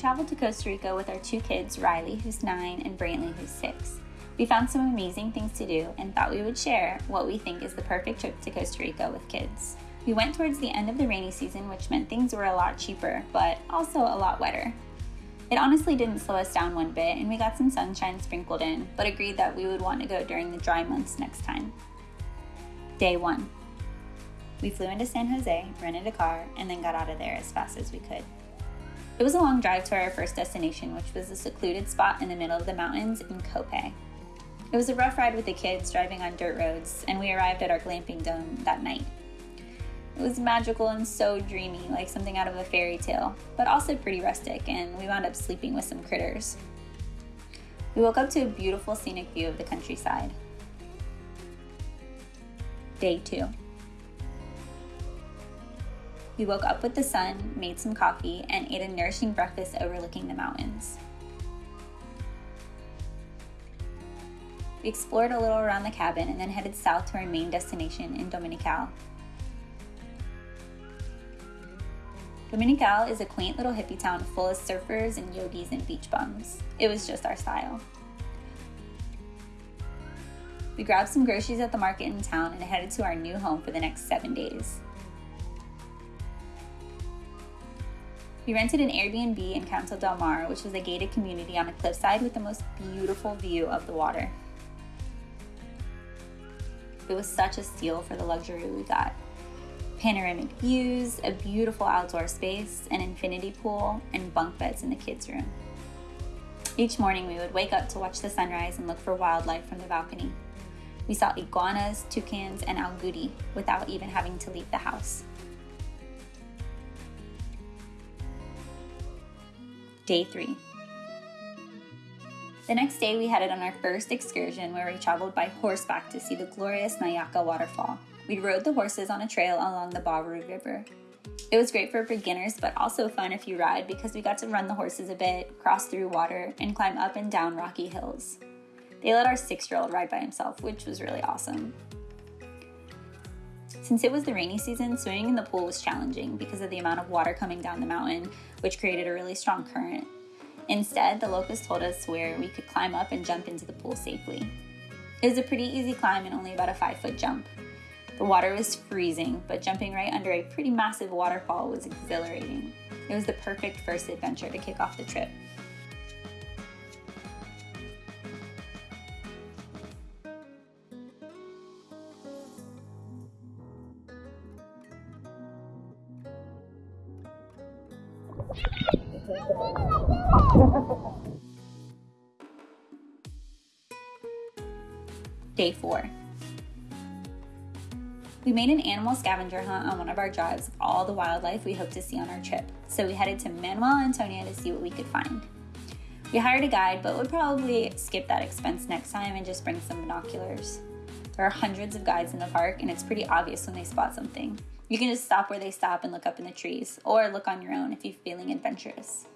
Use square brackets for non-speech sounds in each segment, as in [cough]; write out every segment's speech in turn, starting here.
traveled to Costa Rica with our two kids, Riley, who's nine, and Brantley, who's six. We found some amazing things to do and thought we would share what we think is the perfect trip to Costa Rica with kids. We went towards the end of the rainy season, which meant things were a lot cheaper, but also a lot wetter. It honestly didn't slow us down one bit, and we got some sunshine sprinkled in, but agreed that we would want to go during the dry months next time. Day 1 We flew into San Jose, rented a car, and then got out of there as fast as we could. It was a long drive to our first destination, which was a secluded spot in the middle of the mountains in Copiapó. It was a rough ride with the kids driving on dirt roads, and we arrived at our glamping dome that night. It was magical and so dreamy, like something out of a fairy tale, but also pretty rustic, and we wound up sleeping with some critters. We woke up to a beautiful scenic view of the countryside. Day 2. We woke up with the sun, made some coffee, and ate a nourishing breakfast overlooking the mountains. We explored a little around the cabin and then headed south to our main destination in Dominical. Dominical is a quaint little hippie town full of surfers and yogis and beach bums. It was just our style. We grabbed some groceries at the market in town and headed to our new home for the next seven days. We rented an Airbnb in Council del Mar, which was a gated community on a cliffside with the most beautiful view of the water. It was such a steal for the luxury we got. Panoramic views, a beautiful outdoor space, an infinity pool, and bunk beds in the kids' room. Each morning we would wake up to watch the sunrise and look for wildlife from the balcony. We saw iguanas, toucans, and agouti without even having to leave the house. Day 3 the next day, we headed on our first excursion where we traveled by horseback to see the glorious Nauyaca waterfall. We rode the horses on a trail along the Barú River. It was great for beginners, but also fun if you ride because we got to run the horses a bit, cross through water, and climb up and down rocky hills. They let our six year old ride by himself, which was really awesome. Since it was the rainy season, swimming in the pool was challenging because of the amount of water coming down the mountain, which created a really strong current. Instead, the locals told us where we could climb up and jump into the pool safely. It was a pretty easy climb and only about a five foot jump. The water was freezing, but jumping right under a pretty massive waterfall was exhilarating. It was the perfect first adventure to kick off the trip. [laughs] Day 4. We made an animal scavenger hunt on one of our drives of all the wildlife we hoped to see on our trip, so we headed to Manuel Antonio to see what we could find. We hired a guide, but would probably skip that expense next time and just bring some binoculars. There are hundreds of guides in the park, and it's pretty obvious when they spot something. You can just stop where they stop and look up in the trees, or look on your own if you're feeling adventurous.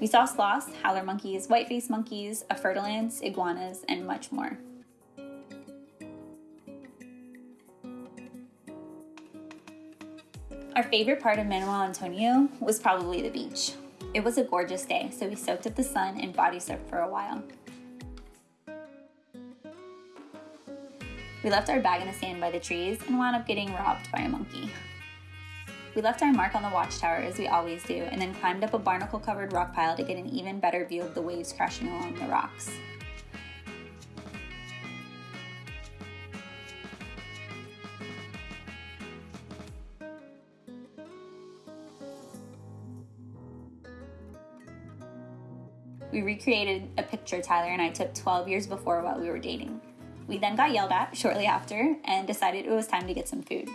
We saw sloths, howler monkeys, white-faced monkeys, afertulans, iguanas, and much more. Our favorite part of Manuel Antonio was probably the beach. It was a gorgeous day, so we soaked up the sun and body surfed for a while. We left our bag in the sand by the trees and wound up getting robbed by a monkey. We left our mark on the watchtower as we always do, and then climbed up a barnacle covered rock pile to get an even better view of the waves crashing along the rocks. We recreated a picture Tyler and I took 12 years before while we were dating. We then got yelled at shortly after and decided it was time to get some food.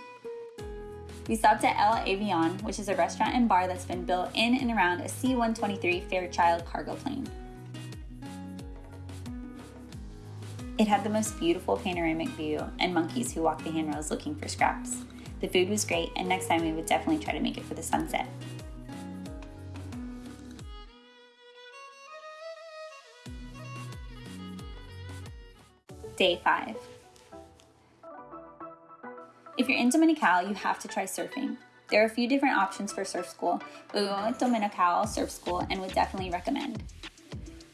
We stopped at El Avion, which is a restaurant and bar that's been built in and around a C 123 Fairchild cargo plane. It had the most beautiful panoramic view and monkeys who walked the handrails looking for scraps. The food was great, and next time we would definitely try to make it for the sunset. Day 5. If you're in Dominical, you have to try surfing. There are a few different options for surf school, but we went with Dominical Surf School and would definitely recommend.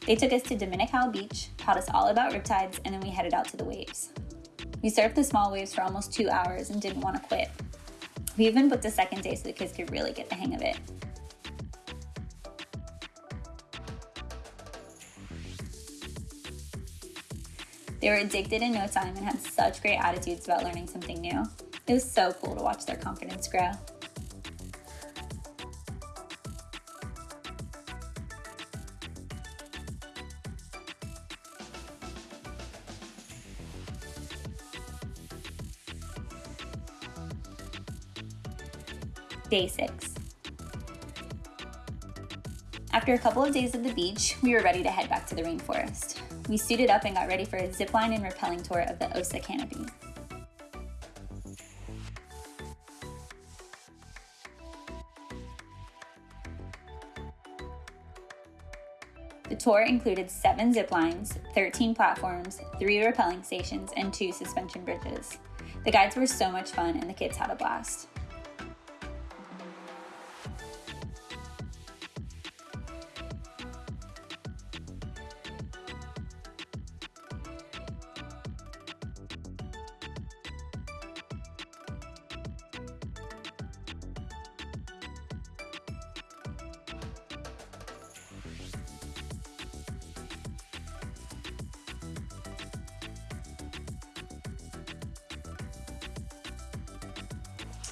They took us to Dominical Beach, taught us all about riptides, and then we headed out to the waves. We surfed the small waves for almost two hours and didn't want to quit. We even booked a second day so the kids could really get the hang of it. They were addicted in no time and had such great attitudes about learning something new. It was so cool to watch their confidence grow. Day 6. After a couple of days at the beach, we were ready to head back to the rainforest. We suited up and got ready for a zipline and rappelling tour of the Osa canopy. The tour included seven zip lines, 13 platforms, three rappelling stations, and two suspension bridges. The guides were so much fun and the kids had a blast.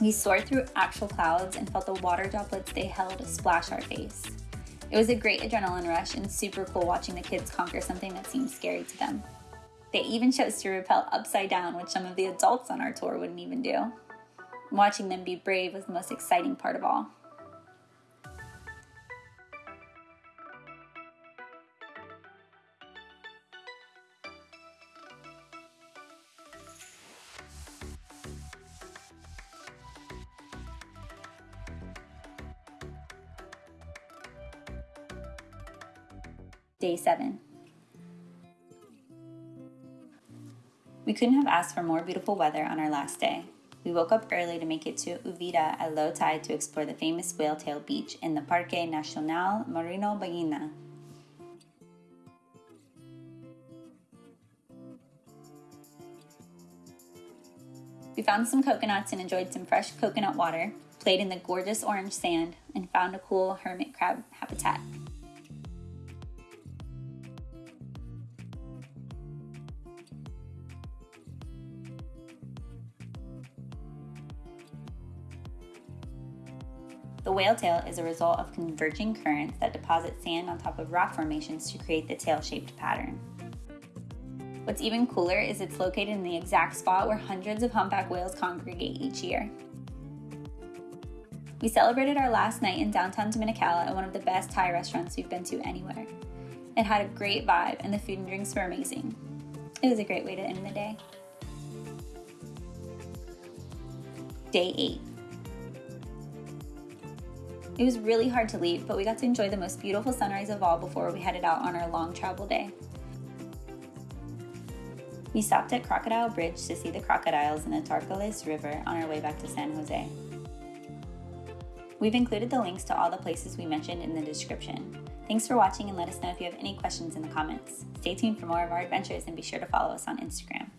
We soared through actual clouds and felt the water droplets they held splash our face. It was a great adrenaline rush and super cool watching the kids conquer something that seemed scary to them. They even chose to rappel upside down, which some of the adults on our tour wouldn't even do. Watching them be brave was the most exciting part of all. Day 7. We couldn't have asked for more beautiful weather on our last day. We woke up early to make it to Uvita at low tide to explore the famous whale tail beach in the Parque Nacional Marino Ballena. We found some coconuts and enjoyed some fresh coconut water, played in the gorgeous orange sand, and found a cool hermit crab habitat. The whale tail is a result of converging currents that deposit sand on top of rock formations to create the tail-shaped pattern. What's even cooler is it's located in the exact spot where hundreds of humpback whales congregate each year. We celebrated our last night in downtown Dominical at one of the best Thai restaurants we've been to anywhere. It had a great vibe and the food and drinks were amazing. It was a great way to end the day. Day 8. It was really hard to leave, but we got to enjoy the most beautiful sunrise of all before we headed out on our long travel day. We stopped at Crocodile Bridge to see the crocodiles in the Tarcoles River on our way back to San Jose. We've included the links to all the places we mentioned in the description. Thanks for watching and let us know if you have any questions in the comments. Stay tuned for more of our adventures and be sure to follow us on Instagram.